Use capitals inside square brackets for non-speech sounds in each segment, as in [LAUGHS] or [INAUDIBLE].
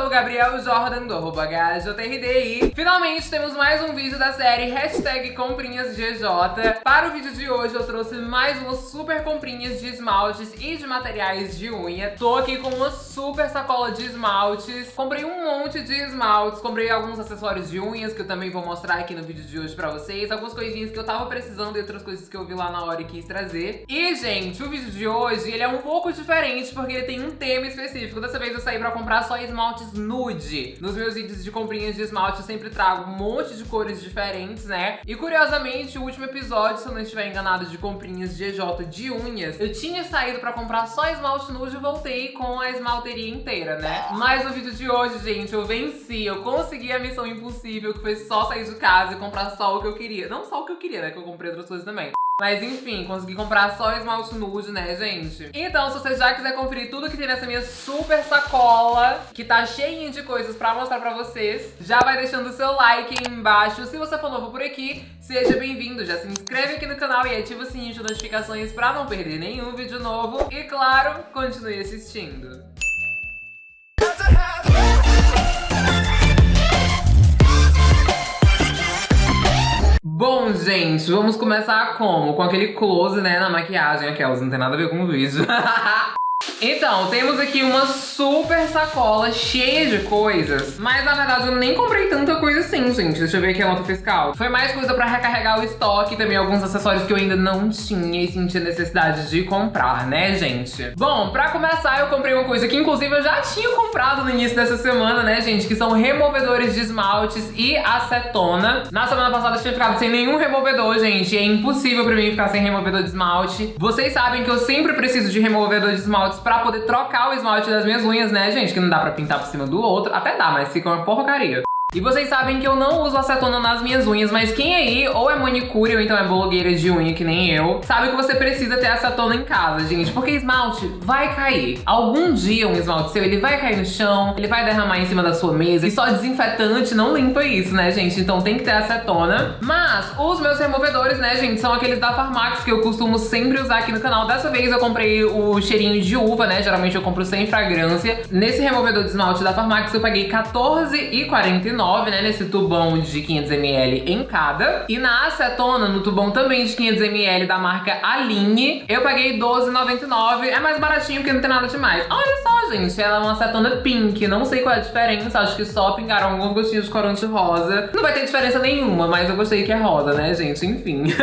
sou o Gabriel Jordan do HJRD e finalmente temos mais um vídeo da série Hashtag Comprinhas GJ. Para o vídeo de hoje eu trouxe mais umas super comprinhas de esmaltes e de materiais de unha. Tô aqui com uma super sacola de esmaltes. Comprei um monte de esmaltes, comprei alguns acessórios de unhas que eu também vou mostrar aqui no vídeo de hoje pra vocês. Algumas coisinhas que eu tava precisando e outras coisas que eu vi lá na hora e quis trazer. E, gente, o vídeo de hoje ele é um pouco diferente porque ele tem um tema específico. Dessa vez eu saí pra comprar só esmaltes nude. Nos meus vídeos de comprinhas de esmalte eu sempre trago um monte de cores diferentes, né? E curiosamente, o último episódio, se eu não estiver enganado, de comprinhas de EJ de unhas, eu tinha saído pra comprar só esmalte nude e voltei com a esmalteria inteira, né? Mas no vídeo de hoje, gente, eu venci, eu consegui a missão impossível, que foi só sair de casa e comprar só o que eu queria. Não só o que eu queria, né? Que eu comprei outras coisas também. Mas enfim, consegui comprar só esmalte nude, né, gente? Então, se você já quiser conferir tudo que tem nessa minha super sacola, que tá cheinha de coisas pra mostrar pra vocês, já vai deixando o seu like aí embaixo. Se você for novo por aqui, seja bem-vindo. Já se inscreve aqui no canal e ativa o sininho de notificações pra não perder nenhum vídeo novo. E claro, continue assistindo. Bom, gente, vamos começar como? Com aquele close, né, na maquiagem. Aquelas, não tem nada a ver com o vídeo. [LAUGHS] Então, temos aqui uma super sacola cheia de coisas. Mas, na verdade, eu nem comprei tanta coisa assim, gente. Deixa eu ver aqui a nota fiscal. Foi mais coisa pra recarregar o estoque. Também alguns acessórios que eu ainda não tinha e sentia necessidade de comprar, né, gente? Bom, pra começar, eu comprei uma coisa que, inclusive, eu já tinha comprado no início dessa semana, né, gente? Que são removedores de esmaltes e acetona. Na semana passada eu tinha ficado sem nenhum removedor, gente. É impossível pra mim ficar sem removedor de esmalte. Vocês sabem que eu sempre preciso de removedor de esmaltes pra poder trocar o esmalte das minhas unhas, né, gente? Que não dá pra pintar por cima do outro. Até dá, mas fica uma porcaria. E vocês sabem que eu não uso acetona nas minhas unhas, mas quem aí ou é manicure ou então é blogueira de unha que nem eu, sabe que você precisa ter acetona em casa, gente, porque esmalte vai cair. Algum dia um esmalte seu, ele vai cair no chão, ele vai derramar em cima da sua mesa e só desinfetante não limpa isso, né, gente? Então tem que ter acetona. Mas os meus removedores, né, gente, são aqueles da Farmax que eu costumo sempre usar aqui no canal. Dessa vez eu comprei o cheirinho de uva, né, geralmente eu compro sem fragrância. Nesse removedor de esmalte da Farmax eu paguei R$14,49 né, nesse tubão de 500ml em cada. E na acetona, no tubão também de 500ml da marca Aline, eu paguei R$12,99. É mais baratinho porque não tem nada demais. Olha só, gente, ela é uma acetona pink. Não sei qual é a diferença, acho que só pingaram alguns gostinhos de corante rosa. Não vai ter diferença nenhuma, mas eu gostei que é rosa, né, gente? Enfim. [LAUGHS]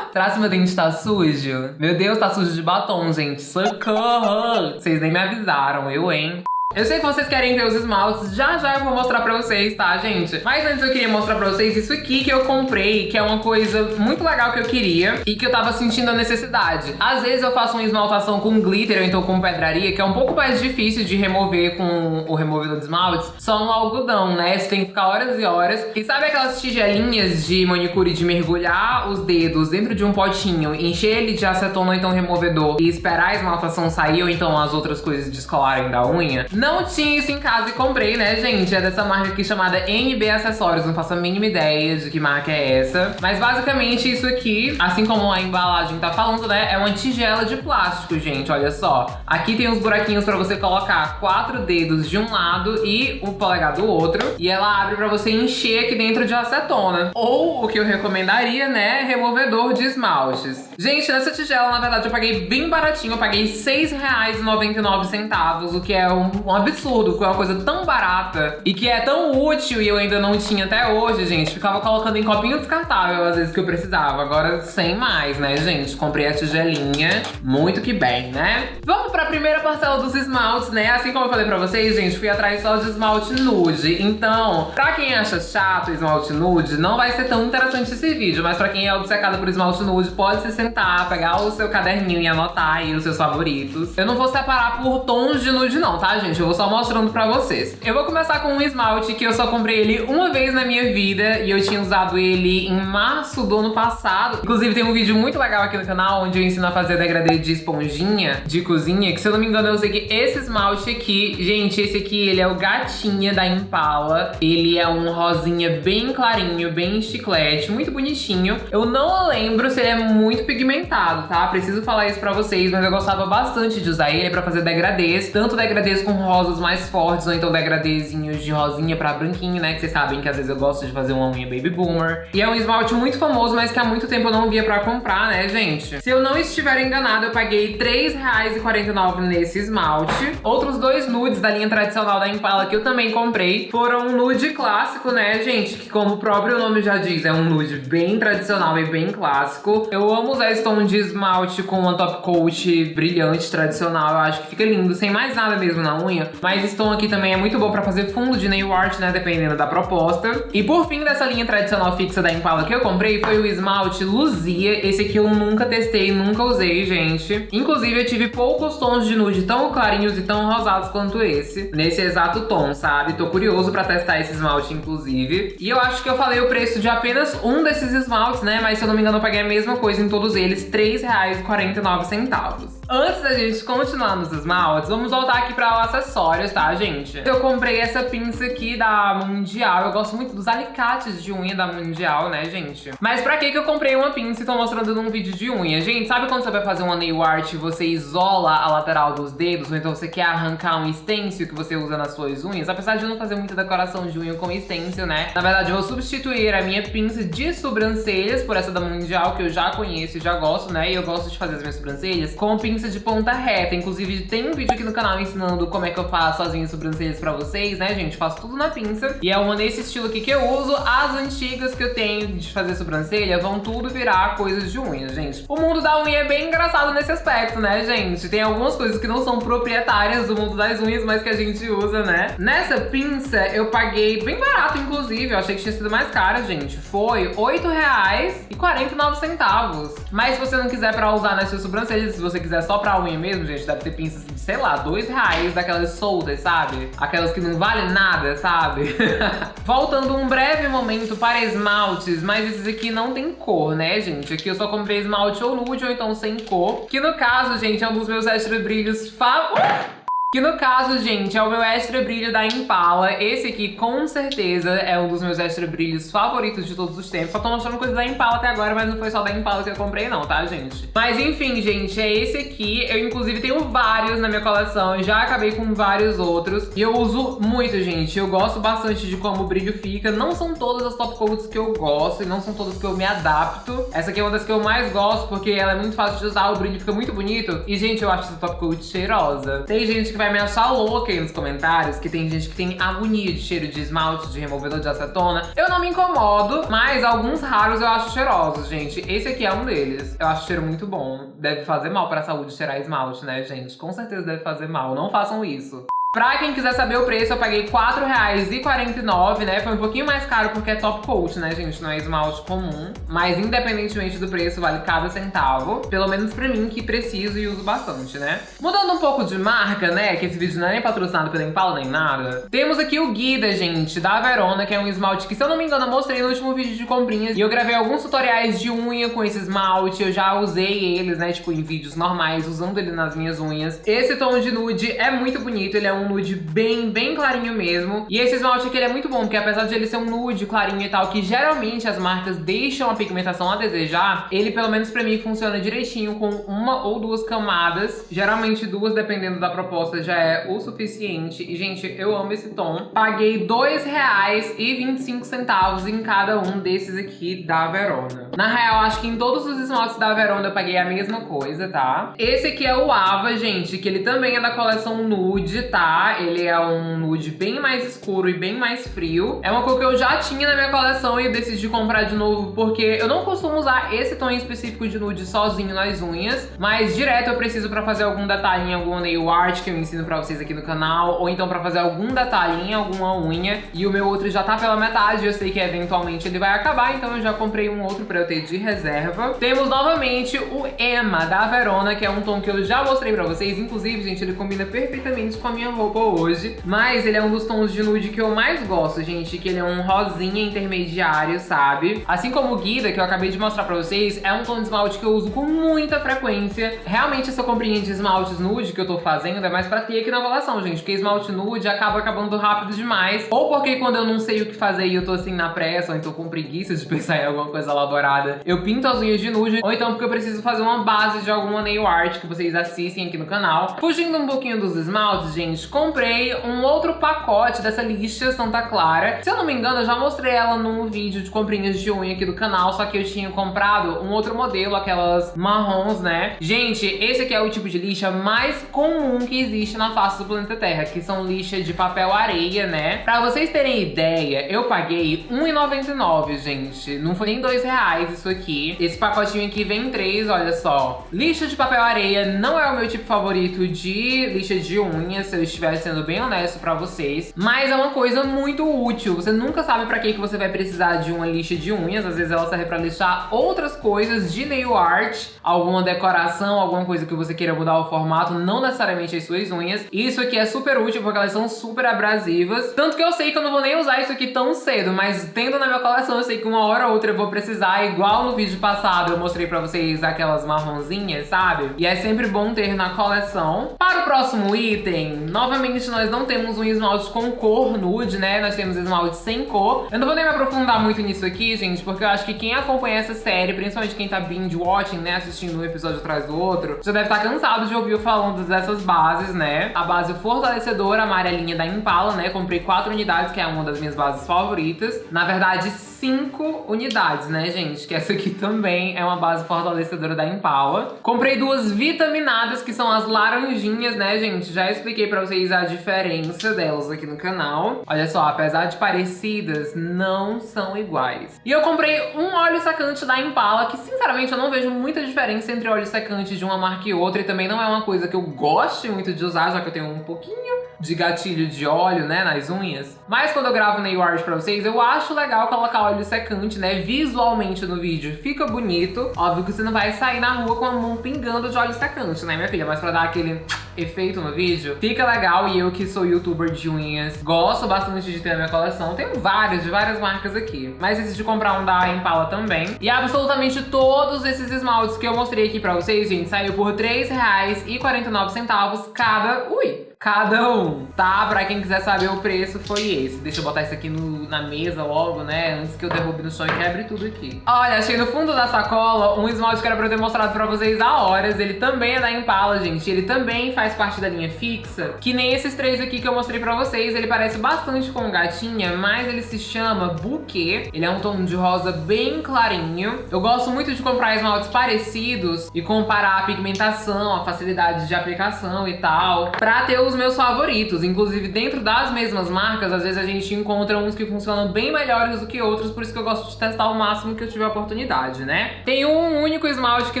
Que meu dente tá sujo? Meu Deus, tá sujo de batom, gente. Socorro! Vocês nem me avisaram, eu, hein? Eu sei que vocês querem ver os esmaltes, já já eu vou mostrar pra vocês, tá, gente? Mas antes eu queria mostrar pra vocês isso aqui que eu comprei, que é uma coisa muito legal que eu queria e que eu tava sentindo a necessidade. Às vezes eu faço uma esmaltação com glitter ou então com pedraria, que é um pouco mais difícil de remover com o removedor de esmaltes, só no algodão, né? Você tem que ficar horas e horas. E sabe aquelas tigelinhas de manicure de mergulhar os dedos dentro de um potinho, encher ele de acetona ou então removedor e esperar a esmaltação sair ou então as outras coisas descolarem da unha? Não tinha isso em casa e comprei, né, gente? É dessa marca aqui chamada NB Acessórios. Não faço a mínima ideia de que marca é essa. Mas basicamente isso aqui, assim como a embalagem tá falando, né? É uma tigela de plástico, gente. Olha só. Aqui tem uns buraquinhos pra você colocar quatro dedos de um lado e o polegar do outro. E ela abre pra você encher aqui dentro de acetona. Ou, o que eu recomendaria, né? Removedor de esmaltes. Gente, nessa tigela, na verdade, eu paguei bem baratinho. Eu paguei R$6,99, o que é um absurdo, com uma coisa tão barata e que é tão útil e eu ainda não tinha até hoje, gente. Ficava colocando em copinho descartável às vezes que eu precisava. Agora sem mais, né, gente? Comprei a tigelinha, muito que bem, né? Vamos pra primeira parcela dos esmaltes, né? Assim como eu falei pra vocês, gente, fui atrás só de esmalte nude. Então, pra quem acha chato esmalte nude, não vai ser tão interessante esse vídeo. Mas pra quem é obcecado por esmalte nude, pode se sentar, pegar o seu caderninho e anotar aí os seus favoritos. Eu não vou separar por tons de nude não, tá, gente? Eu vou só mostrando pra vocês. Eu vou começar com um esmalte que eu só comprei ele uma vez na minha vida e eu tinha usado ele em março do ano passado. Inclusive tem um vídeo muito legal aqui no canal onde eu ensino a fazer degradê de esponjinha de cozinha, que se eu não me engano eu usei esse esmalte aqui. Gente, esse aqui ele é o Gatinha da Impala. Ele é um rosinha bem clarinho, bem chiclete, muito bonitinho. Eu não lembro se ele é muito pigmentado, tá? Preciso falar isso pra vocês, mas eu gostava bastante de usar ele pra fazer degradês, tanto degradês com rosas mais fortes, ou então degradêzinhos de rosinha pra branquinho, né? Que vocês sabem que às vezes eu gosto de fazer uma unha baby boomer. E é um esmalte muito famoso, mas que há muito tempo eu não via pra comprar, né, gente? Se eu não estiver enganada, eu paguei R$3,49 nesse esmalte. Outros dois nudes da linha tradicional da Impala que eu também comprei foram um nude clássico, né, gente? Que como o próprio nome já diz, é um nude bem tradicional e bem clássico. Eu amo usar esse tom de esmalte com uma top coat brilhante tradicional. Eu acho que fica lindo, sem mais nada mesmo na unha. Mas esse tom aqui também é muito bom pra fazer fundo de nail art, né, dependendo da proposta. E por fim, dessa linha tradicional fixa da Impala que eu comprei foi o esmalte Luzia. Esse aqui eu nunca testei, nunca usei, gente. Inclusive, eu tive poucos tons de nude tão clarinhos e tão rosados quanto esse. Nesse exato tom, sabe? Tô curioso pra testar esse esmalte, inclusive. E eu acho que eu falei o preço de apenas um desses esmaltes, né? Mas se eu não me engano, eu paguei a mesma coisa em todos eles, R$3,49. Antes da gente continuar nos esmaltes, vamos voltar aqui para os acessórios, tá, gente? Eu comprei essa pinça aqui da Mundial. Eu gosto muito dos alicates de unha da Mundial, né, gente? Mas pra que que eu comprei uma pinça e tô mostrando num vídeo de unha? Gente, sabe quando você vai fazer uma nail art e você isola a lateral dos dedos? Ou então você quer arrancar um stencil que você usa nas suas unhas? Apesar de eu não fazer muita decoração de unha com stencil, né? Na verdade, eu vou substituir a minha pinça de sobrancelhas por essa da Mundial, que eu já conheço e já gosto, né? E eu gosto de fazer as minhas sobrancelhas com pinça pinça de ponta reta. Inclusive, tem um vídeo aqui no canal ensinando como é que eu faço as minhas sobrancelhas pra vocês, né, gente? Faço tudo na pinça. E é uma nesse estilo aqui que eu uso. As antigas que eu tenho de fazer sobrancelha vão tudo virar coisas de unha, gente. O mundo da unha é bem engraçado nesse aspecto, né, gente? Tem algumas coisas que não são proprietárias do mundo das unhas, mas que a gente usa, né? Nessa pinça, eu paguei bem barato, inclusive. Eu achei que tinha sido mais cara, gente. Foi R$ 8,49. Mas se você não quiser pra usar nas suas sobrancelhas, se você quiser só pra unha mesmo, gente, deve ter pinças de, sei lá, dois reais, daquelas soldas, sabe? Aquelas que não valem nada, sabe? [LAUGHS] Voltando um breve momento para esmaltes, mas esses aqui não tem cor, né, gente? Aqui eu só comprei esmalte ou nude ou então sem cor, que no caso, gente, é um dos meus extra brilhos favoritos. Que no caso, gente, é o meu extra brilho da Impala. Esse aqui, com certeza, é um dos meus extra brilhos favoritos de todos os tempos. Só tô mostrando coisa da Impala até agora, mas não foi só da Impala que eu comprei não, tá, gente? Mas enfim, gente, é esse aqui. Eu, inclusive, tenho vários na minha coleção. Já acabei com vários outros. E eu uso muito, gente. Eu gosto bastante de como o brilho fica. Não são todas as top coats que eu gosto e não são todas que eu me adapto. Essa aqui é uma das que eu mais gosto, porque ela é muito fácil de usar, o brilho fica muito bonito. E, gente, eu acho essa top coat cheirosa. Tem gente que vai vai me achar louca aí nos comentários, que tem gente que tem agonia de cheiro de esmalte, de removedor de acetona. Eu não me incomodo, mas alguns raros eu acho cheirosos, gente. Esse aqui é um deles. Eu acho cheiro muito bom. Deve fazer mal pra saúde cheirar esmalte, né, gente? Com certeza deve fazer mal. Não façam isso. Pra quem quiser saber o preço, eu paguei R$4,49, né? Foi um pouquinho mais caro porque é top coat, né, gente? Não é esmalte comum. Mas independentemente do preço, vale cada centavo. Pelo menos pra mim, que preciso e uso bastante, né? Mudando um pouco de marca, né? Que esse vídeo não é nem patrocinado pela Impala nem nada. Temos aqui o Guida, gente, da Verona, que é um esmalte que, se eu não me engano, eu mostrei no último vídeo de comprinhas. E eu gravei alguns tutoriais de unha com esse esmalte. Eu já usei eles, né? Tipo, em vídeos normais, usando ele nas minhas unhas. Esse tom de nude é muito bonito. Ele é um um nude bem, bem clarinho mesmo. E esse esmalte aqui ele é muito bom, porque apesar de ele ser um nude clarinho e tal, que geralmente as marcas deixam a pigmentação a desejar, ele pelo menos pra mim funciona direitinho com uma ou duas camadas. Geralmente duas, dependendo da proposta, já é o suficiente. E, gente, eu amo esse tom. Paguei R$2,25 em cada um desses aqui da Verona. Na real, acho que em todos os esmaltes da Verona eu paguei a mesma coisa, tá? Esse aqui é o Ava, gente, que ele também é da coleção nude, tá? Ele é um nude bem mais escuro e bem mais frio. É uma cor que eu já tinha na minha coleção e decidi comprar de novo porque eu não costumo usar esse tom específico de nude sozinho nas unhas, mas direto eu preciso pra fazer algum detalhe em alguma nail art que eu ensino pra vocês aqui no canal, ou então pra fazer algum detalhe em alguma unha. E o meu outro já tá pela metade, eu sei que eventualmente ele vai acabar, então eu já comprei um outro pra eu ter de reserva. Temos novamente o Emma da Verona, que é um tom que eu já mostrei pra vocês. Inclusive, gente, ele combina perfeitamente com a minha roupa hoje. Mas ele é um dos tons de nude que eu mais gosto, gente. Que ele é um rosinha intermediário, sabe? Assim como o Guida, que eu acabei de mostrar pra vocês, é um tom de esmalte que eu uso com muita frequência. Realmente essa comprinha de esmaltes nude que eu tô fazendo é mais pra ter aqui na coleção, gente. Porque esmalte nude acaba acabando rápido demais. Ou porque quando eu não sei o que fazer e eu tô assim na pressa, ou então com preguiça de [LAUGHS] pensar em alguma coisa elaborada, eu pinto as unhas de nude. Ou então porque eu preciso fazer uma base de alguma nail art que vocês assistem aqui no canal. Fugindo um pouquinho dos esmaltes, gente, comprei um outro pacote dessa lixa Santa Clara. Se eu não me engano, eu já mostrei ela num vídeo de comprinhas de unha aqui do canal, só que eu tinha comprado um outro modelo, aquelas marrons, né? Gente, esse aqui é o tipo de lixa mais comum que existe na face do planeta Terra, que são lixa de papel areia, né? Pra vocês terem ideia, eu paguei R$1,99, gente. Não foi nem dois reais isso aqui. Esse pacotinho aqui vem três, olha só. Lixa de papel areia não é o meu tipo favorito de lixa de unha, se eu estiver sendo bem honesto pra vocês. Mas é uma coisa muito útil. Você nunca sabe pra que, que você vai precisar de uma lixa de unhas. Às vezes ela serve pra lixar outras coisas de nail art, alguma decoração, alguma coisa que você queira mudar o formato, não necessariamente as suas unhas. Isso aqui é super útil porque elas são super abrasivas. Tanto que eu sei que eu não vou nem usar isso aqui tão cedo, mas tendo na minha coleção, eu sei que uma hora ou outra eu vou precisar, igual no vídeo passado eu mostrei pra vocês aquelas marronzinhas, sabe? E é sempre bom ter na coleção. Para o próximo item, novamente nós não temos um esmalte com cor nude, né? Nós temos esmalte sem cor. Eu não vou nem me aprofundar muito nisso aqui, gente, porque eu acho que quem acompanha essa série, principalmente quem tá binge watching, né, assistindo um episódio atrás do outro, já deve estar tá cansado de ouvir eu falando dessas bases, né? A base fortalecedora amarelinha da Impala, né? Comprei quatro unidades, que é uma das minhas bases favoritas. Na verdade, cinco unidades, né, gente? Que essa aqui também é uma base fortalecedora da Impala. Comprei duas vitaminadas, que são as laranjinhas, né, gente? Já expliquei pra vocês a diferença delas aqui no canal. Olha só, apesar de parecidas, não são iguais. E eu comprei um óleo secante da Impala, que sinceramente eu não vejo muita diferença entre óleo secante de uma marca e outra, e também não é uma coisa que eu goste muito de usar, já que eu tenho um pouquinho de gatilho de óleo, né, nas unhas. Mas quando eu gravo nail art pra vocês, eu acho legal colocar óleo secante, né, visualmente no vídeo. Fica bonito. Óbvio que você não vai sair na rua com a mão pingando de óleo secante, né, minha filha? Mas pra dar aquele efeito no vídeo, fica legal. E eu que sou youtuber de unhas, gosto bastante de ter na minha coleção. Tenho vários, de várias marcas aqui. Mas decidi comprar um da Impala também. E absolutamente todos esses esmaltes que eu mostrei aqui pra vocês, gente, saiu por R$3,49 cada... Ui! cada um, tá? Pra quem quiser saber o preço, foi esse. Deixa eu botar isso aqui no, na mesa logo, né? Antes que eu derrube no chão e quebre tudo aqui. Olha, achei no fundo da sacola um esmalte que era pra eu ter mostrado pra vocês há horas. Ele também é da Impala, gente. Ele também faz parte da linha fixa. Que nem esses três aqui que eu mostrei pra vocês. Ele parece bastante com gatinha, mas ele se chama Bouquet. Ele é um tom de rosa bem clarinho. Eu gosto muito de comprar esmaltes parecidos e comparar a pigmentação, a facilidade de aplicação e tal, pra ter os meus favoritos. Inclusive, dentro das mesmas marcas, às vezes a gente encontra uns que funcionam bem melhores do que outros, por isso que eu gosto de testar o máximo que eu tiver oportunidade, né? Tem um único esmalte que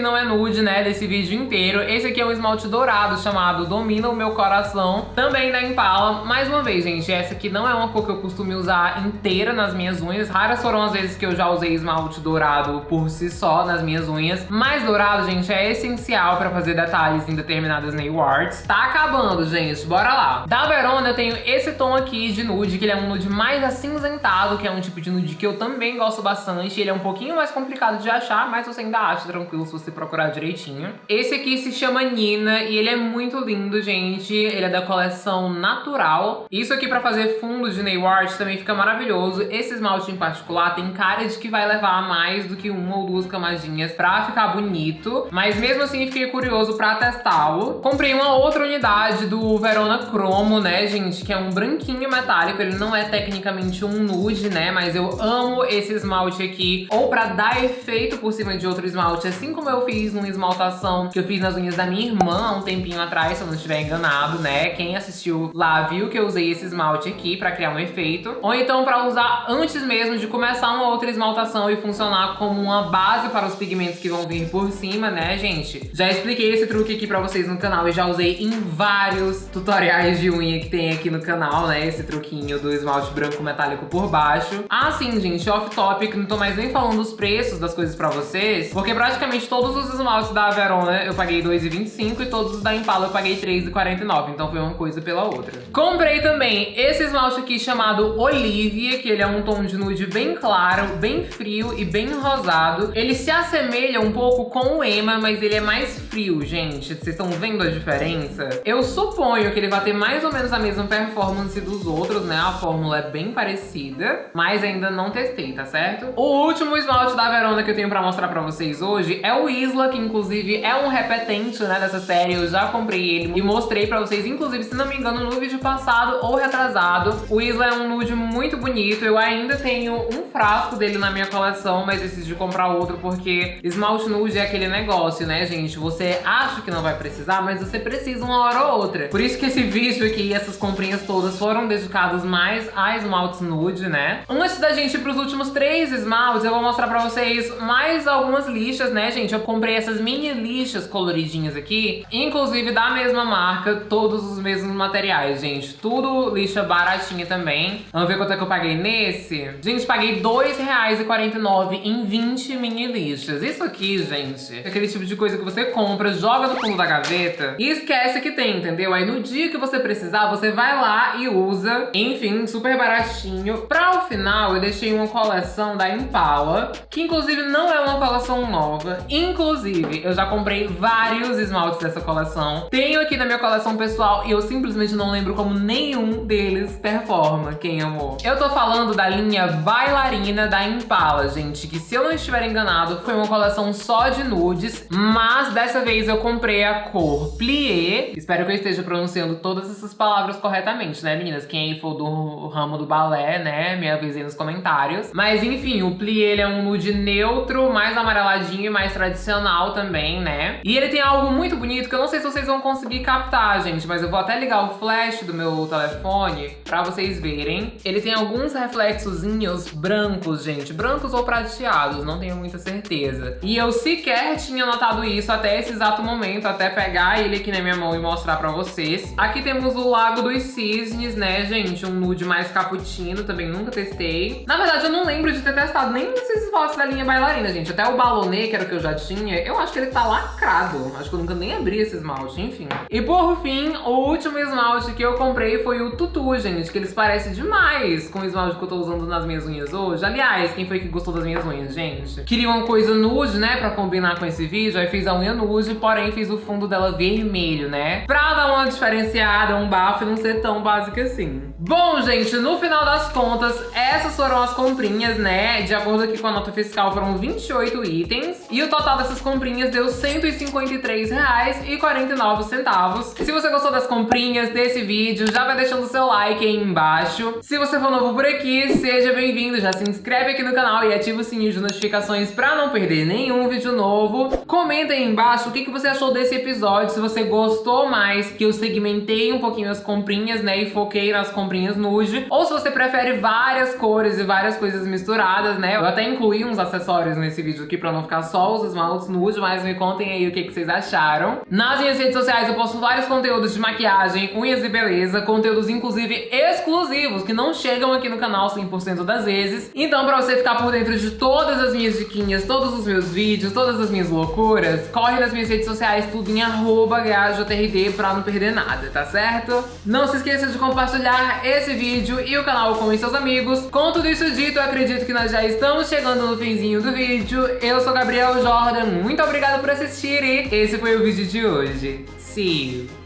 não é nude, né, desse vídeo inteiro. Esse aqui é um esmalte dourado chamado Domina o Meu Coração, também da Impala. Mais uma vez, gente, essa aqui não é uma cor que eu costumo usar inteira nas minhas unhas. Raras foram as vezes que eu já usei esmalte dourado por si só nas minhas unhas. Mas dourado, gente, é essencial pra fazer detalhes em determinadas nail arts. Tá acabando, gente bora lá. Da Verona eu tenho esse tom aqui de nude, que ele é um nude mais acinzentado, que é um tipo de nude que eu também gosto bastante. Ele é um pouquinho mais complicado de achar, mas você ainda acha tranquilo se você procurar direitinho. Esse aqui se chama Nina e ele é muito lindo, gente. Ele é da coleção Natural. Isso aqui pra fazer fundos de nail art também fica maravilhoso. Esse esmalte em particular tem cara de que vai levar mais do que uma ou duas camadinhas pra ficar bonito. Mas mesmo assim fiquei curioso pra testá-lo. Comprei uma outra unidade do Verona Cromo, né, gente? Que é um branquinho metálico. Ele não é tecnicamente um nude, né? Mas eu amo esse esmalte aqui. Ou pra dar efeito por cima de outro esmalte. Assim como eu fiz numa esmaltação que eu fiz nas unhas da minha irmã há um tempinho atrás, se eu não estiver enganado, né? Quem assistiu lá viu que eu usei esse esmalte aqui pra criar um efeito. Ou então pra usar antes mesmo de começar uma outra esmaltação e funcionar como uma base para os pigmentos que vão vir por cima, né, gente? Já expliquei esse truque aqui pra vocês no canal e já usei em vários tutoriais de unha que tem aqui no canal, né? Esse truquinho do esmalte branco metálico por baixo. Ah, sim, gente, off-topic, não tô mais nem falando dos preços das coisas pra vocês, porque praticamente todos os esmaltes da Verona eu paguei R$2,25 e todos os da Impala eu paguei R$3,49, então foi uma coisa pela outra. Comprei também esse esmalte aqui chamado Olivia, que ele é um tom de nude bem claro, bem frio e bem rosado. Ele se assemelha um pouco com o Ema, mas ele é mais frio, gente. Vocês estão vendo a diferença? Eu suponho suponho que ele vai ter mais ou menos a mesma performance dos outros, né? A fórmula é bem parecida, mas ainda não testei, tá certo? O último esmalte da Verona que eu tenho pra mostrar pra vocês hoje é o Isla, que inclusive é um repetente, né, dessa série. Eu já comprei ele e mostrei pra vocês, inclusive, se não me engano, no vídeo passado ou retrasado. O Isla é um nude muito bonito. Eu ainda tenho um frasco dele na minha coleção, mas decidi comprar outro porque esmalte nude é aquele negócio, né, gente? Você acha que não vai precisar, mas você precisa uma hora ou outra. Por isso que esse vídeo aqui, essas comprinhas todas foram dedicados mais a esmaltes nude, né? Antes da gente ir pros últimos três esmaltes, eu vou mostrar pra vocês mais algumas lixas, né, gente? Eu comprei essas mini lixas coloridinhas aqui, inclusive da mesma marca, todos os mesmos materiais, gente. Tudo lixa baratinha também. Vamos ver quanto é que eu paguei nesse? Gente, paguei R$2,49 em 20 mini lixas. Isso aqui, gente, é aquele tipo de coisa que você compra, joga no fundo da gaveta e esquece que tem, entendeu? Aí no dia que você precisar, você vai lá e usa. Enfim, super baratinho. Pra o final, eu deixei uma coleção da Impala, que inclusive não é uma coleção nova. Inclusive, eu já comprei vários esmaltes dessa coleção. Tenho aqui na minha coleção pessoal e eu simplesmente não lembro como nenhum deles performa. Quem amou? Eu tô falando da linha Bailarina da Impala, gente, que se eu não estiver enganado, foi uma coleção só de nudes, mas dessa vez eu comprei a cor Plié. Espero que eu esteja pronunciando todas essas palavras corretamente, né, meninas? Quem for do ramo do balé, né, me avise nos comentários. Mas enfim, o Plié ele é um nude neutro, mais amareladinho e mais tradicional também, né? E ele tem algo muito bonito que eu não sei se vocês vão conseguir captar, gente, mas eu vou até ligar o flash do meu telefone pra vocês verem. Ele tem alguns reflexozinhos brancos, gente, brancos ou prateados, não tenho muita certeza. E eu sequer tinha notado isso até esse exato momento, até pegar ele aqui na minha mão e mostrar pra vocês. Aqui temos o Lago dos Cisnes, né, gente? Um nude mais cappuccino, também nunca testei. Na verdade, eu não lembro de ter testado nem esses esmaltes da linha bailarina, gente. Até o Ballonê, que era o que eu já tinha, eu acho que ele tá lacrado. Acho que eu nunca nem abri esse esmalte, enfim. E por fim, o último esmalte que eu comprei foi o Tutu, gente, que eles parecem demais com o esmalte que eu tô usando nas minhas unhas hoje. Aliás, quem foi que gostou das minhas unhas, gente? Queria uma coisa nude, né, pra combinar com esse vídeo, aí fiz a unha nude, porém fiz o fundo dela vermelho, né? Pra dar uma diferenciada, um bafo e não ser tão básica assim. Bom, gente, no final das contas, essas foram as comprinhas, né? De acordo aqui com a nota fiscal, foram 28 itens. E o total dessas comprinhas deu R$ 153,49. Se você gostou das comprinhas desse vídeo, já vai deixando o seu like aí embaixo. Se você for novo por aqui, seja bem-vindo. Já se inscreve aqui no canal e ativa o sininho de notificações pra não perder nenhum vídeo novo. Comenta aí embaixo o que, que você achou desse episódio, se você gostou mais que eu segmentei um pouquinho as comprinhas, né, e foquei nas comprinhas comprinhas nude, ou se você prefere várias cores e várias coisas misturadas, né? Eu até incluí uns acessórios nesse vídeo aqui pra não ficar só os esmaltes nude, mas me contem aí o que, que vocês acharam. Nas minhas redes sociais eu posto vários conteúdos de maquiagem, unhas e beleza, conteúdos inclusive exclusivos, que não chegam aqui no canal 100% das vezes. Então pra você ficar por dentro de todas as minhas diquinhas, todos os meus vídeos, todas as minhas loucuras, corre nas minhas redes sociais, tudo em arroba pra não perder nada, tá certo? Não se esqueça de compartilhar esse vídeo e o canal com seus amigos. Com tudo isso dito, eu acredito que nós já estamos chegando no finzinho do vídeo. Eu sou Gabriel Jordan, muito obrigada por assistir e esse foi o vídeo de hoje. See you!